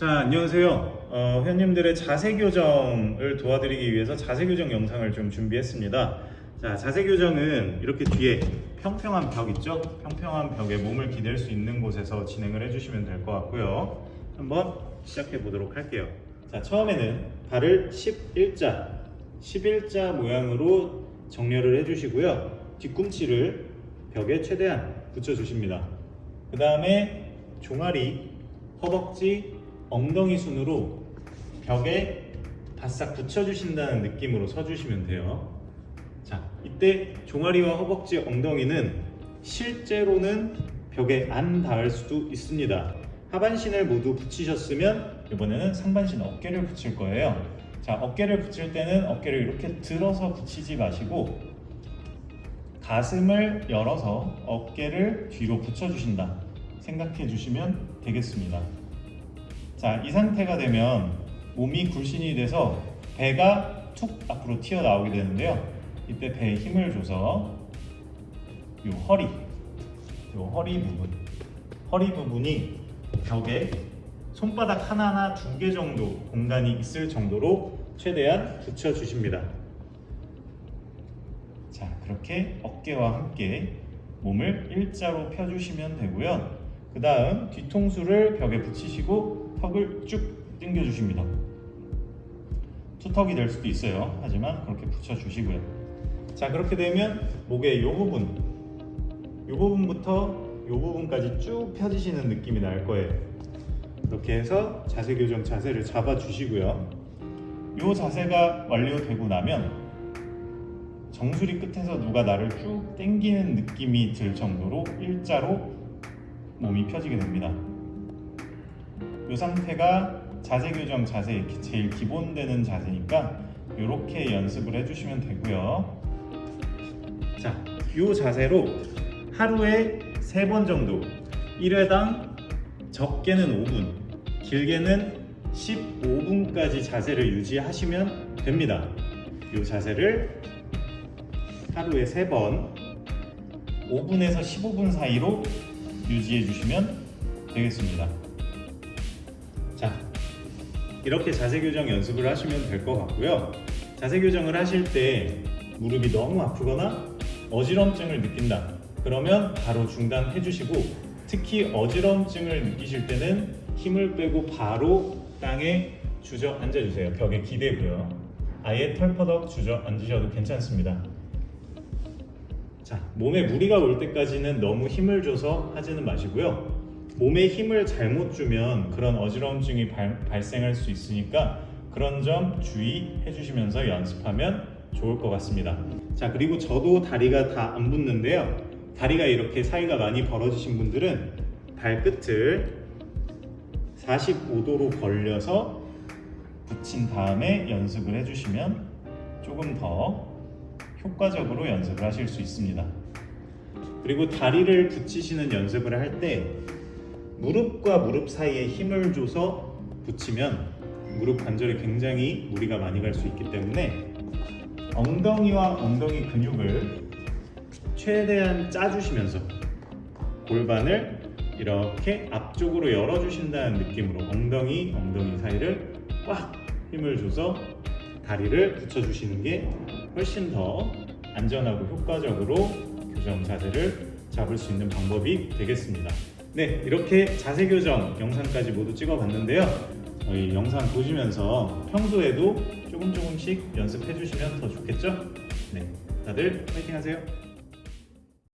자 안녕하세요. 어, 회원님들의 자세 교정을 도와드리기 위해서 자세 교정 영상을 좀 준비했습니다. 자 자세 교정은 이렇게 뒤에 평평한 벽 있죠? 평평한 벽에 몸을 기댈 수 있는 곳에서 진행을 해주시면 될 것 같고요. 한번 시작해 보도록 할게요. 자 처음에는 발을 11자 11자 모양으로 정렬을 해주시고요. 뒤꿈치를 벽에 최대한 붙여 주십니다. 그 다음에 종아리 허벅지, 엉덩이 순으로 벽에 바싹 붙여주신다는 느낌으로 서주시면 돼요. 자, 이때 종아리와 허벅지, 엉덩이는 실제로는 벽에 안 닿을 수도 있습니다. 하반신을 모두 붙이셨으면 이번에는 상반신 어깨를 붙일 거예요. 자, 어깨를 붙일 때는 어깨를 이렇게 들어서 붙이지 마시고 가슴을 열어서 어깨를 뒤로 붙여주신다. 생각해 주시면 되겠습니다. 자, 이 상태가 되면 몸이 굴신이 돼서 배가 툭 앞으로 튀어나오게 되는데요. 이때 배에 힘을 줘서 요 허리, 요 허리 부분, 허리 부분이 벽에 손바닥 하나나 두 개 정도 공간이 있을 정도로 최대한 붙여주십니다. 자, 그렇게 어깨와 함께 몸을 일자로 펴주시면 되고요. 그 다음 뒤통수를 벽에 붙이시고 턱을 쭉 당겨주십니다. 투턱이 될 수도 있어요. 하지만 그렇게 붙여주시고요. 자 그렇게 되면 목의 이 부분 이 부분부터 이 부분까지 쭉 펴지시는 느낌이 날 거예요. 이렇게 해서 자세 교정 자세를 잡아주시고요. 이 자세가 완료되고 나면 정수리 끝에서 누가 나를 쭉 당기는 느낌이 들 정도로 일자로 몸이 펴지게 됩니다. 이 상태가 자세 교정 자세 제일 기본 되는 자세니까 이렇게 연습을 해주시면 되고요. 자, 이 자세로 하루에 3번 정도 1회당 적게는 5분, 길게는 15분까지 자세를 유지하시면 됩니다. 이 자세를 하루에 3번 5분에서 15분 사이로 유지해 주시면 되겠습니다. 자, 이렇게 자세 교정 연습을 하시면 될 것 같고요. 자세 교정을 하실 때 무릎이 너무 아프거나 어지럼증을 느낀다. 그러면 바로 중단해 주시고 특히 어지럼증을 느끼실 때는 힘을 빼고 바로 땅에 주저 앉아 주세요. 벽에 기대고요. 아예 털퍼덕 주저 앉으셔도 괜찮습니다. 자, 몸에 무리가 올 때까지는 너무 힘을 줘서 하지는 마시고요. 몸에 힘을 잘못 주면 그런 어지러움증이 발, 발생할 수 있으니까 그런 점 주의해 주시면서 연습하면 좋을 것 같습니다. 자, 그리고 저도 다리가 다 안 붙는데요. 다리가 이렇게 사이가 많이 벌어지신 분들은 발끝을 45도로 벌려서 붙인 다음에 연습을 해주시면 조금 더 효과적으로 연습을 하실 수 있습니다. 그리고 다리를 붙이시는 연습을 할때 무릎과 무릎 사이에 힘을 줘서 붙이면 무릎 관절에 굉장히 무리가 많이 갈 수 있기 때문에 엉덩이와 엉덩이 근육을 최대한 짜주시면서 골반을 이렇게 앞쪽으로 열어주신다는 느낌으로 엉덩이, 엉덩이 사이를 꽉 힘을 줘서 다리를 붙여주시는 게 훨씬 더 안전하고 효과적으로 교정 자세를 잡을 수 있는 방법이 되겠습니다. 네, 이렇게 자세 교정 영상까지 모두 찍어봤는데요. 저희 영상 보시면서 평소에도 조금 조금씩 연습해 주시면 더 좋겠죠? 네, 다들 파이팅 하세요.